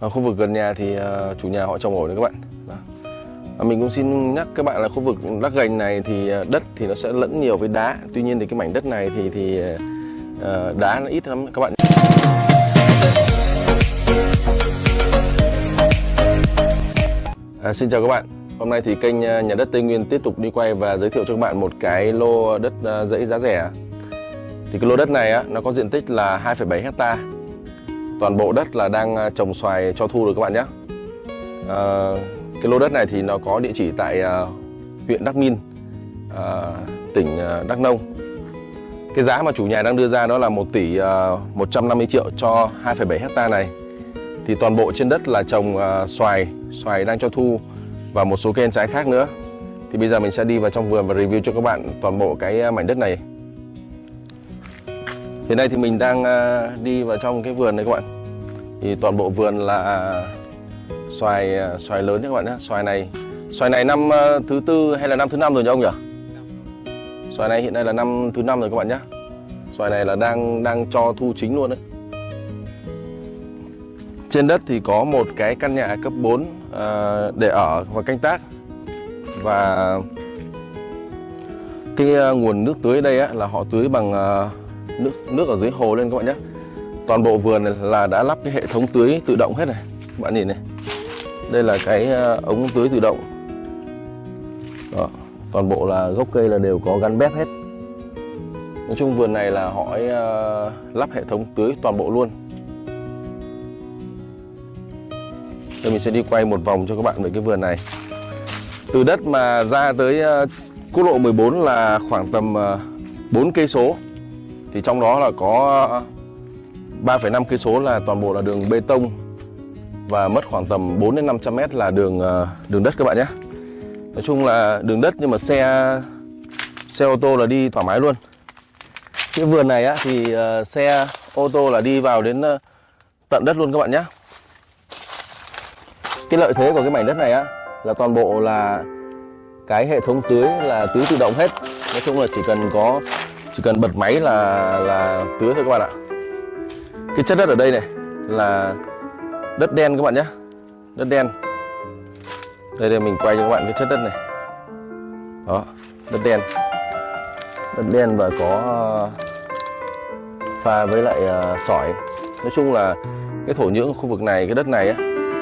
ở khu vực gần nhà thì ờ, chủ nhà họ trồng ổi đấy các bạn Đó. À, mình cũng xin nhắc các bạn là khu vực lắc gành này thì ờ, đất thì nó sẽ lẫn nhiều với đá tuy nhiên thì cái mảnh đất này thì thì ờ, đá nó ít lắm các bạn À, xin chào các bạn. Hôm nay thì kênh ờ, Nhà đất Tây Nguyên tiếp tục đi quay và giới thiệu cho các bạn một cái lô đất dãy giá rẻ. Thì cái lô đất này á, nó có diện tích là 2,7 hecta. Toàn bộ đất là đang à, trồng xoài cho thu rồi các bạn nhé. À, cái lô đất này thì nó có địa chỉ tại à, huyện Đắc Min, à, tỉnh à, Đắk Nông. Cái giá mà chủ nhà đang đưa ra đó là 1 tỷ à, 150 triệu cho 2,7 hecta này thì toàn bộ trên đất là trồng à, xoài xoài đang cho thu và một số cây ăn trái khác nữa thì bây giờ mình sẽ đi vào trong vườn và review cho các bạn toàn bộ cái à, mảnh đất này hiện nay thì mình đang à, đi vào trong cái vườn này các bạn. Thì toàn bộ vườn là xoài à, xoài lớn nhé các bạn nhé xoài này xoài này năm à, thứ tư hay là năm thứ năm rồi nhỉ ông nhỉ? Xoài này hiện nay là năm thứ năm rồi các bạn nhé xoài này là đang đang cho thu chính luôn đấy. Trên đất thì có một cái căn nhà cấp 4 để ở và canh tác. Và cái nguồn nước tưới đây á, là họ tưới bằng nước nước ở dưới hồ lên các bạn nhé. Toàn bộ vườn này là đã lắp cái hệ thống tưới tự động hết này. Các bạn nhìn này. Đây là cái ờ, ống tưới tự động. Đó, toàn bộ là gốc cây là đều có gắn bếp hết. Nói chung vườn này là họ ấy, uh, lắp hệ thống tưới toàn bộ luôn. đây mình sẽ đi quay một vòng cho các bạn về cái vườn này Từ đất mà ra tới uh, quốc lộ 14 là khoảng tầm uh, 4 cây số thì trong đó là có 3,5 cây số là toàn bộ là đường bê tông Và mất khoảng tầm 4 đến 500 mét là đường ờ, đường đất các bạn nhé. Nói chung là đường đất nhưng mà xe xe ô tô là đi thoải mái luôn. Cái vườn này á, thì ờ, xe ô tô là đi vào đến ờ, tận đất luôn các bạn nhé. Cái lợi thế của cái mảnh đất này á là toàn bộ là cái hệ thống tưới là tưới tự động hết. Nói chung là chỉ cần có chỉ cần bật máy là là tưới thôi các bạn ạ. Cái chất đất ở đây này là đất đen các bạn nhé. Đất đen. Đây đây mình quay cho các bạn cái chất đất này. Đó đất đen. Đất đen và có pha với lại à, sỏi. Nói chung là cái thổ nhưỡng khu vực này cái đất này á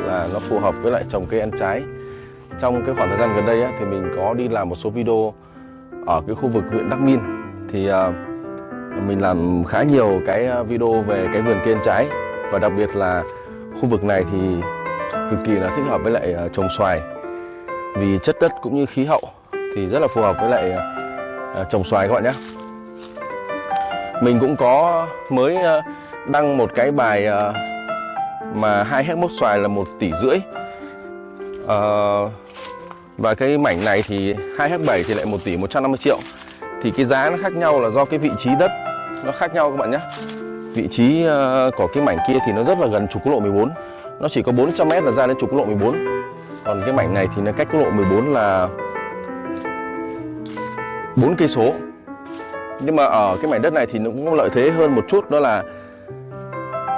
là nó phù hợp với lại trồng cây ăn trái. Trong cái khoảng thời gian gần đây á, thì mình có đi làm một số video ở cái khu vực huyện Đắc Minh thì uh, mình làm khá nhiều cái à, video về cái vườn cây ăn trái. Và đặc biệt là khu vực này thì cực kỳ là thích hợp với lại à, trồng xoài. Vì chất đất cũng như khí hậu thì rất là phù hợp với lại trồng xoài các bạn nhé. Mình cũng có mới đăng một cái bài mà hai héc mốc xoài là một tỷ rưỡi. À, và cái mảnh này thì hai héc bảy thì lại một tỷ 150 triệu thì cái giá nó khác nhau là do cái vị trí đất. Nó khác nhau các bạn nhé. Vị trí ờ, của cái mảnh kia thì nó rất là gần trục quốc lộ 14 nó chỉ có 400 mét là ra đến trục quốc lộ 14 còn cái mảnh này thì nó cách quốc lộ 14 là 4 cây số. Nhưng mà ở cái mảnh đất này thì nó cũng có lợi thế hơn một chút, đó là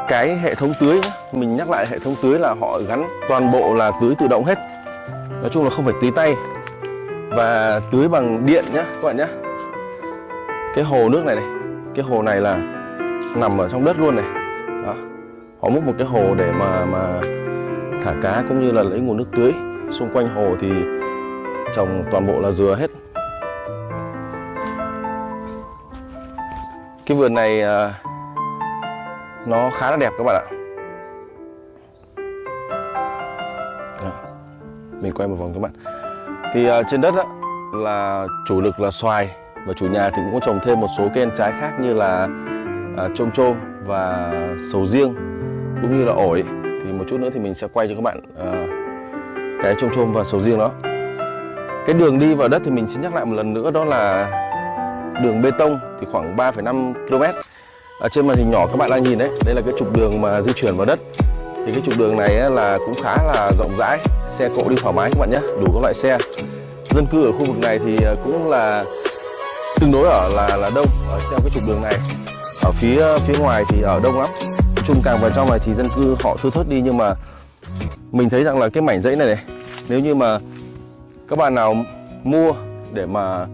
cái hệ thống tưới nhé. mình nhắc lại hệ thống tưới là họ gắn toàn bộ là tưới tự động hết. Nói chung là không phải tưới tay và tưới bằng điện nhé, các bạn nhé cái hồ nước này này cái hồ này là nằm ở trong đất luôn này. Đó. họ múc một cái hồ để mà mà thả cá cũng như là lấy nguồn nước tưới. Xung quanh hồ thì trồng toàn bộ là dừa hết. Cái vườn này à, nó khá là đẹp các bạn ạ. Đó. mình quay một vòng các bạn. Thì à, trên đất đó, là chủ lực là xoài và chủ nhà thì cũng có trồng thêm một số cây ăn trái khác như là à, trôm trôm và sầu riêng cũng như là ổi. Thì một chút nữa thì mình sẽ quay cho các bạn à, cái trôm trôm và sầu riêng đó. Cái đường đi vào đất thì mình xin nhắc lại một lần nữa đó là đường bê tông thì khoảng 3,5 km ở trên màn hình nhỏ các bạn đang nhìn đấy đây là cái trục đường mà di chuyển vào đất. Thì cái trục đường này là cũng khá là rộng rãi xe cộ đi thoải mái các bạn nhé đủ các loại xe. Dân cư ở khu vực này thì à, cũng là tương đối ở là là đông ở theo cái trục đường này. Ở phía phía ngoài thì ở đông lắm. Nói chung càng vào trong này thì dân cư họ thưa thớt đi nhưng mà mình thấy rằng là cái mảnh dãy này này nếu như mà các bạn nào mua để mà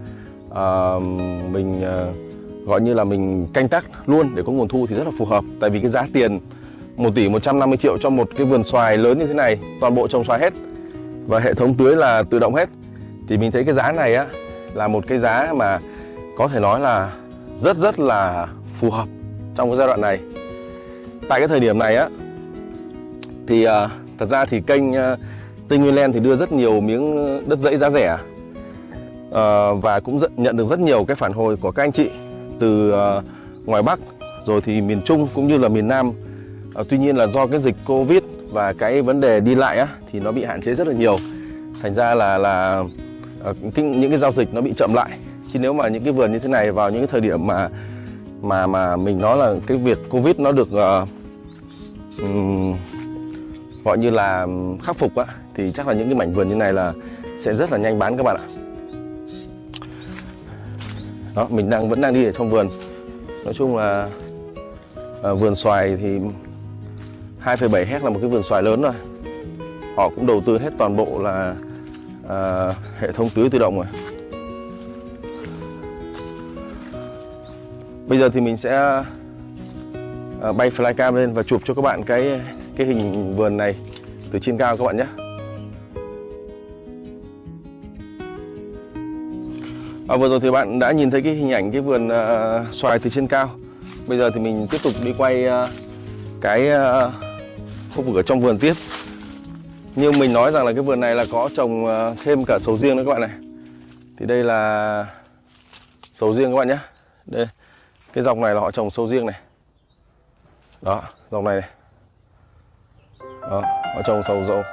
uh, mình uh, gọi như là mình canh tác luôn để có nguồn thu thì rất là phù hợp. Tại vì cái giá tiền 1 tỷ 150 triệu cho một cái vườn xoài lớn như thế này toàn bộ trồng xoài hết và hệ thống tưới là tự động hết thì mình thấy cái giá này á là một cái giá mà có thể nói là rất rất là phù hợp trong cái giai đoạn này. Tại cái thời điểm này á thì uh, thật ra thì kênh uh, Tây Nguyên Land thì đưa rất nhiều miếng đất dãy giá rẻ. Uh, và cũng nhận được rất nhiều cái phản hồi của các anh chị từ uh, ngoài Bắc rồi thì miền Trung cũng như là miền Nam. Uh, tuy nhiên là do cái dịch Covid và cái vấn đề đi lại á thì nó bị hạn chế rất là nhiều. Thành ra là là uh, những cái giao dịch nó bị chậm lại chứ nếu mà những cái vườn như thế này vào những cái thời điểm mà mà mà mình nói là cái việc Covid nó được uh, um, gọi như là khắc phục á thì chắc là những cái mảnh vườn như này là sẽ rất là nhanh bán các bạn ạ. Đó mình đang vẫn đang đi ở trong vườn. Nói chung là à, vườn xoài thì 2,7 hecta là một cái vườn xoài lớn rồi. Họ cũng đầu tư hết toàn bộ là à, hệ thống tưới tự động rồi. Bây giờ thì mình sẽ ờ, bay flycam lên và chụp cho các bạn cái cái hình vườn này từ trên cao các bạn nhé. À, vừa rồi thì bạn đã nhìn thấy cái hình ảnh cái vườn uh, xoài từ trên cao. Bây giờ thì mình tiếp tục đi quay uh, cái uh, khu vực ở trong vườn tiếp. Như mình nói rằng là cái vườn này là có trồng uh, thêm cả sầu riêng nữa các bạn này. Thì đây là sầu riêng các bạn nhé. Đây, cái dòng này là họ trồng sầu riêng này. Đó, dòng này này. Đó, họ trồng sầu dầu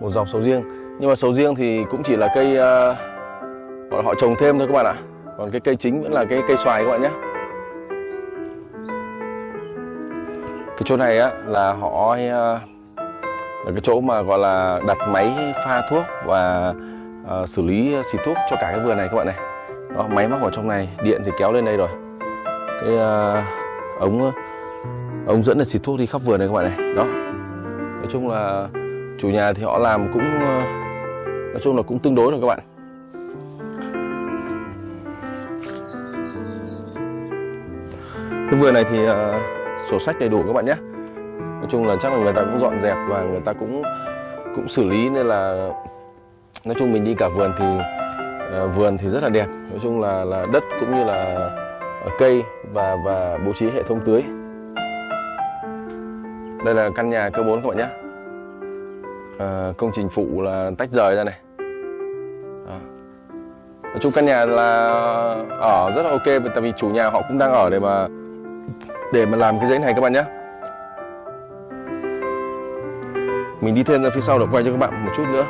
một dòng sầu riêng. Nhưng mà sầu riêng thì cũng chỉ là cây uh, họ trồng thêm thôi các bạn ạ. Còn cái cây chính vẫn là cái cây xoài các bạn nhé. Cái chỗ này á là họ ờ, là cái chỗ mà gọi là đặt máy pha thuốc và uh, xử lý xịt thuốc cho cả cái vườn này các bạn này. Đó máy móc ở trong này điện thì kéo lên đây rồi cái uh, ống ống dẫn để xịt thuốc đi khắp vườn này các bạn này. Đó. Nói chung là chủ nhà thì họ làm cũng ờ, nói chung là cũng tương đối rồi các bạn. Cái vườn này thì uh, sổ sách đầy đủ các bạn nhé. Nói chung là chắc là người ta cũng dọn dẹp và người ta cũng cũng xử lý nên là nói chung mình đi cả vườn thì uh, vườn thì rất là đẹp. Nói chung là là đất cũng như là cây và và bố trí hệ thống tưới. Đây là căn nhà cơ 4 các bạn nhé. À, công trình phụ là tách rời ra này. À. nói chung căn nhà là ở rất là ok tại vì chủ nhà họ cũng đang ở để mà để mà làm cái dãy này các bạn nhé. Mình đi thêm ra phía sau để quay cho các bạn một chút nữa.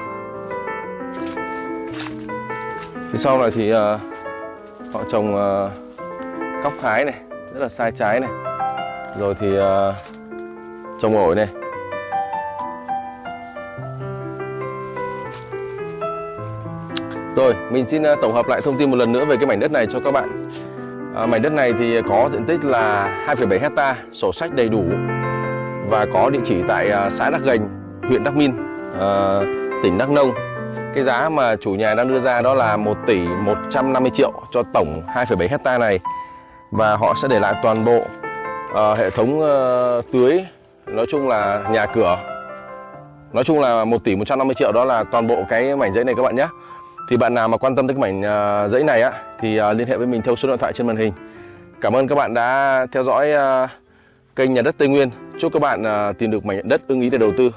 Phía sau này thì uh, họ trồng uh, cóc thái này rất là sai trái này. Rồi thì ờ, uh, trồng ổi này. Rồi, mình xin ờ, tổng hợp lại thông tin một lần nữa về cái mảnh đất này cho các bạn. À, mảnh đất này thì có diện tích là 2,7 hecta, sổ sách đầy đủ và có địa chỉ tại xã Đắc Gành, huyện Đắc Min, à, tỉnh Đắk Nông. Cái giá mà chủ nhà đang đưa ra đó là 1 tỷ 150 triệu cho tổng 2,7 hecta này và họ sẽ để lại toàn bộ uh, hệ thống uh, tưới, nói chung là nhà cửa. Nói chung là 1 tỷ 150 triệu đó là toàn bộ cái mảnh giấy này các bạn nhé. Thì bạn nào mà quan tâm tới cái mảnh uh, giấy này á thì uh, liên hệ với mình theo số điện thoại trên màn hình. Cảm ơn các bạn đã theo dõi uh, kênh nhà đất Tây Nguyên. Chúc các bạn uh, tìm được mảnh đất ưng ý để đầu tư.